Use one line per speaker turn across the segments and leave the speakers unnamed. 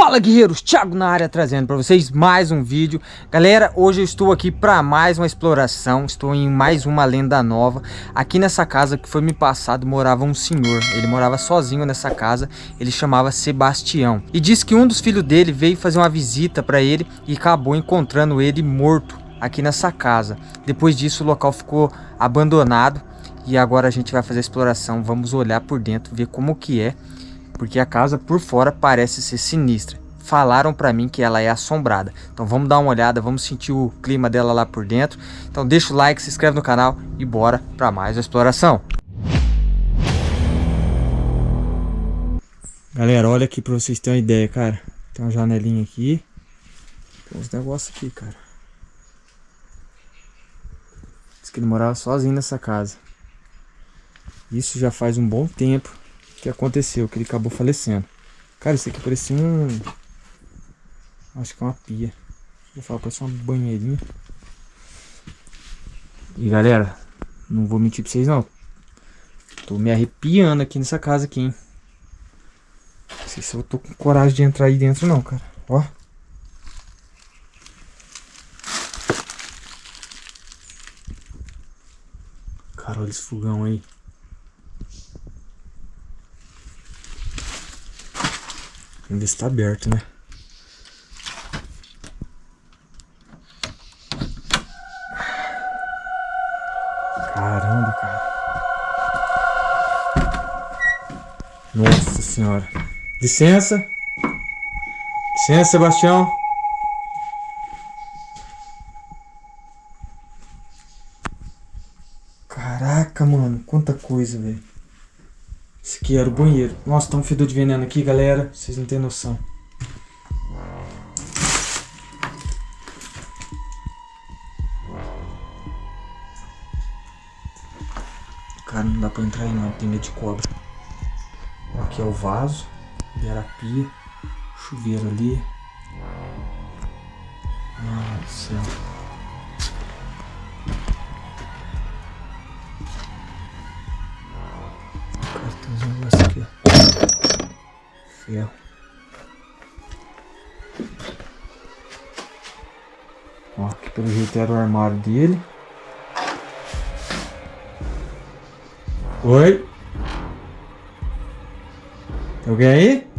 Fala guerreiros, Thiago na área trazendo para vocês mais um vídeo. Galera, hoje eu estou aqui para mais uma exploração Estou em mais uma lenda nova. Aqui nessa casa que foi me passado morava um senhor Ele morava sozinho nessa casa Ele chamava Sebastião. E diz que um dos filhos dele veio fazer uma visita para ele E acabou encontrando ele morto aqui nessa casa. Depois disso o local ficou abandonado E agora a gente vai fazer a exploração. Vamos olhar por dentro, ver como que é porque a casa por fora parece ser sinistra. Falaram para mim que ela é assombrada. Então vamos dar uma olhada, vamos sentir o clima dela lá por dentro. Então deixa o like, se inscreve no canal e bora para mais uma exploração. Galera, olha aqui para vocês terem uma ideia, cara. Tem uma janelinha aqui. Tem uns negócios aqui, cara. Diz que ele morava sozinho nessa casa. Isso já faz um bom tempo que aconteceu, que ele acabou falecendo. Cara, isso aqui parecia um... Acho que é uma pia. Vou falar, parece uma banheirinha. E galera, não vou mentir pra vocês não. Tô me arrepiando aqui nessa casa aqui, hein. Não sei se eu tô com coragem de entrar aí dentro não, cara. Ó. Cara, olha esse fogão aí. Ainda está aberto, né? Caramba, cara. Nossa senhora. Licença. Licença, Sebastião. Caraca, mano. Quanta coisa, velho. Era o banheiro. Nossa, tá um fedor de veneno aqui, galera. Vocês não têm noção. Cara, não dá pra entrar aí não, tem medo de cobra. Aqui é o vaso, ali era a pia, ali. Ah, do céu. ferro. Ó, aqui pelo jeito era o armário dele. Oi? Tem alguém aí?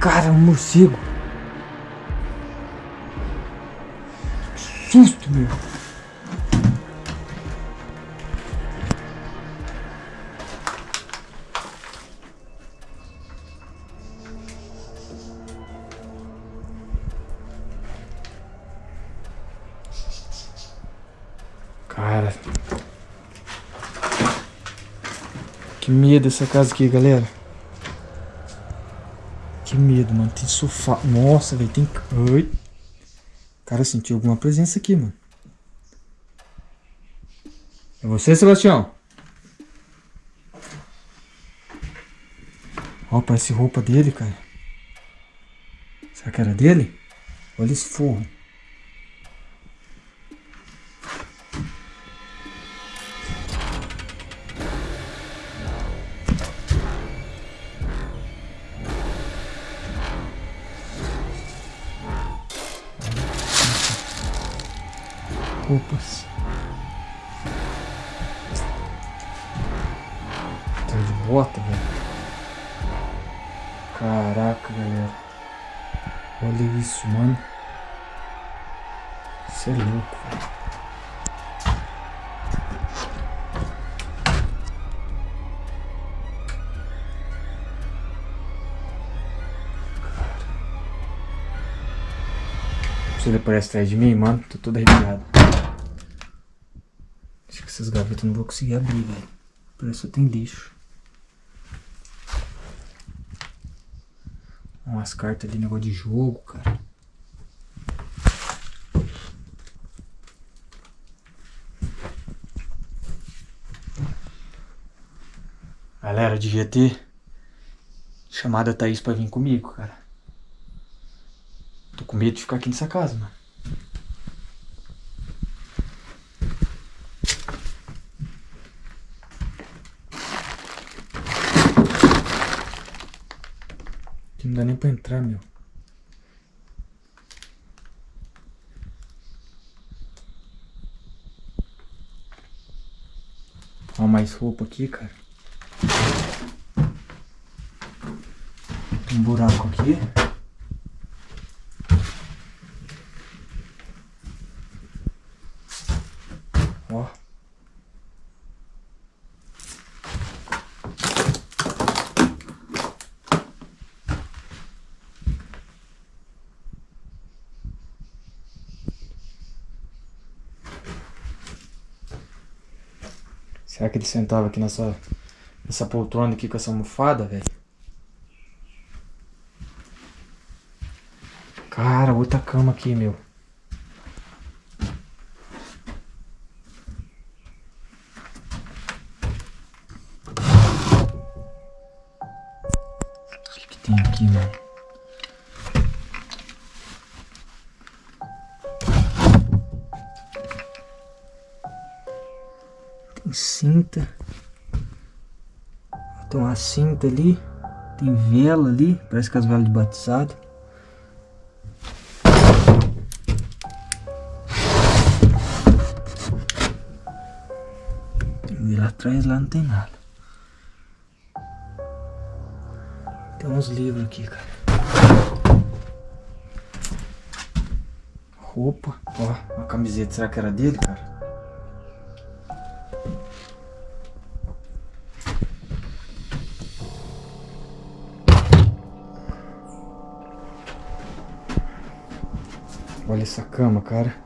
Cara, um morcego. Que susto, meu. Que medo dessa casa aqui, galera. Que medo, mano. Tem sofá. Nossa, velho. Tem... Oi. Cara, senti alguma presença aqui, mano. É você, Sebastião? Ó, parece roupa dele, cara. Será que era dele? Olha esse forro. Bota, velho. Caraca, galera. Olha isso, mano. Isso é louco, velho. Se ele aparece atrás de mim, mano, tô todo arrepiado. Acho que essas gavetas eu não vou conseguir abrir, velho. Parece que tem lixo. Umas cartas ali, negócio de jogo, cara. Galera, devia ter chamado a Thaís pra vir comigo, cara. Tô com medo de ficar aqui nessa casa, mano. Pra entrar, meu. Ó, mais roupa aqui, cara. Um buraco aqui. Ó. Será que ele sentava aqui nessa, nessa poltrona aqui com essa almofada, velho? Cara, outra cama aqui, meu. O que, que tem aqui, mano? Cinta. Tem uma cinta ali. Tem vela ali. Parece que as velas de batizado. E lá atrás lá não tem nada. Tem uns livros aqui, cara. Roupa. Ó, uma camiseta. Será que era dele, cara? Olha essa cama, cara.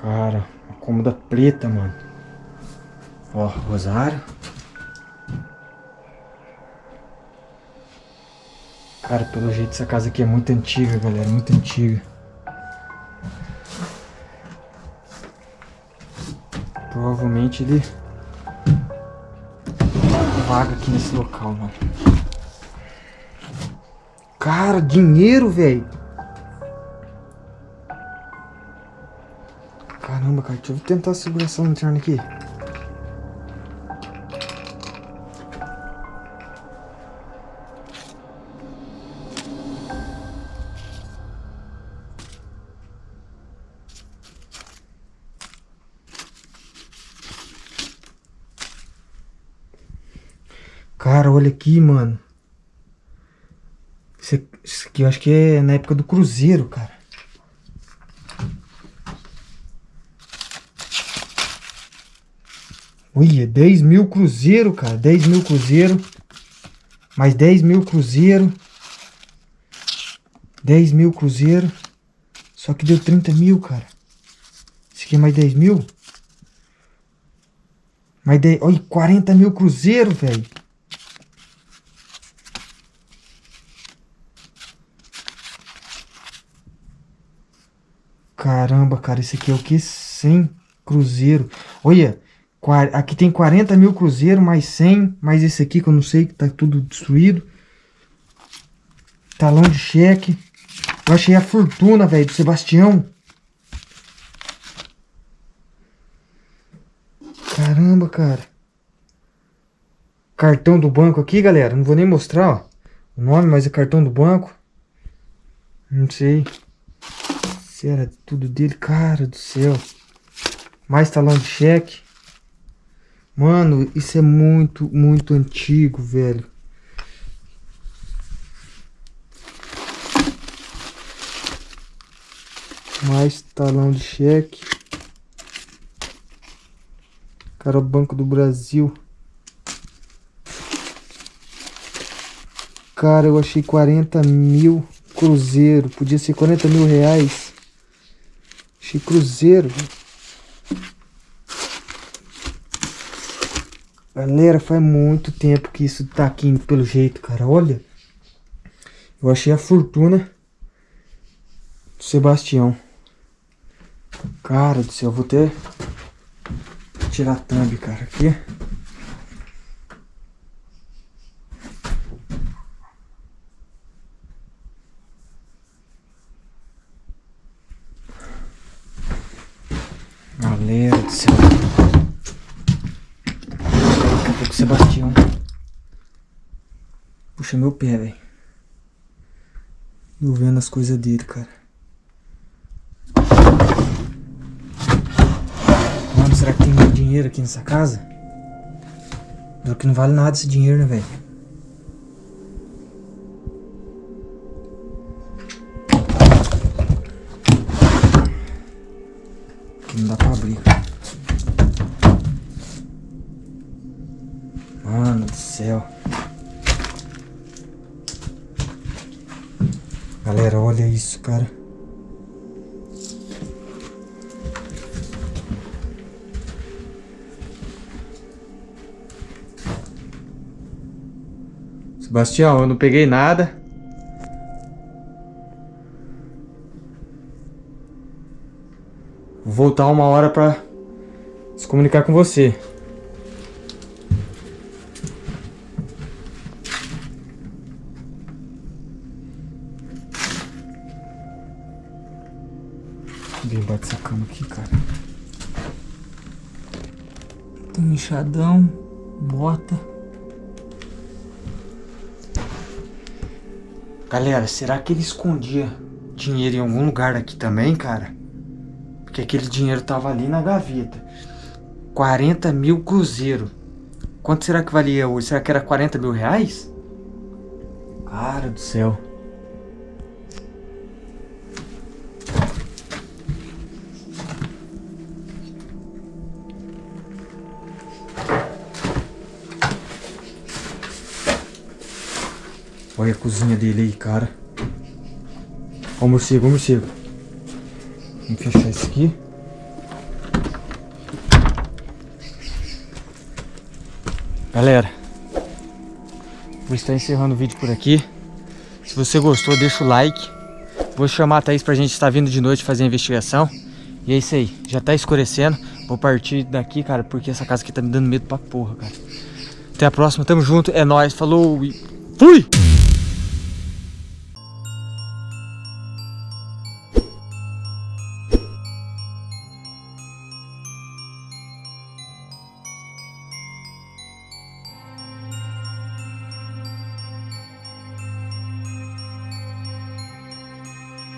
Cara, uma cômoda preta, mano. Ó, rosário. Cara, pelo jeito essa casa aqui é muito antiga, galera, muito antiga. Provavelmente ele vaga aqui nesse local, mano. Cara, dinheiro, velho. Caramba, cara, deixa eu tentar segurar essa lanterna aqui. Olha aqui, mano. Aqui, isso aqui eu acho que é na época do Cruzeiro, cara. Olha, 10 mil cruzeiro, cara. 10 mil cruzeiro. Mais 10 mil cruzeiro. 10 mil cruzeiro. Só que deu 30 mil, cara. Isso aqui é mais 10 mil. Mais 10... Olha, 40 mil cruzeiro, velho. Caramba, cara, esse aqui é o que? 100 cruzeiro. Olha, aqui tem 40 mil cruzeiro, mais 100, mais esse aqui que eu não sei, que tá tudo destruído. Talão de cheque. Eu achei a fortuna, velho, do Sebastião. Caramba, cara. Cartão do banco aqui, galera. Não vou nem mostrar, ó, o nome, mas é cartão do banco. Não sei. Se era tudo dele, cara do céu. Mais talão de cheque. Mano, isso é muito, muito antigo, velho. Mais talão de cheque. Cara, o Banco do Brasil. Cara, eu achei 40 mil cruzeiro. Podia ser 40 mil reais. Achei cruzeiro. Galera, faz muito tempo que isso tá aqui pelo jeito, cara. Olha. Eu achei a fortuna do Sebastião. Cara do céu, vou ter tirar a thumb, cara, aqui. Do céu. Daqui a pouco Sebastião. Puxa meu pé, velho. Eu vendo as coisas dele, cara. Mano, será que tem dinheiro aqui nessa casa? Duro que não vale nada esse dinheiro, né, velho? Isso, cara. Sebastião, eu não peguei nada. Vou voltar uma hora pra se comunicar com você. Embaixo dessa cama aqui, cara. Tem um enxadão, bota. Galera, será que ele escondia dinheiro em algum lugar aqui também, cara? Porque aquele dinheiro tava ali na gaveta. 40 mil cruzeiro. Quanto será que valia hoje? Será que era 40 mil reais? Cara do céu. Olha a cozinha dele aí, cara. Ó o morcego, o morcego. Vamos fechar isso aqui. Galera, vou estar encerrando o vídeo por aqui. Se você gostou, deixa o like. Vou chamar a Thaís pra gente estar vindo de noite fazer a investigação. E é isso aí, já tá escurecendo. Vou partir daqui, cara, porque essa casa aqui tá me dando medo pra porra, cara. Até a próxima, tamo junto, é nóis, falou e fui!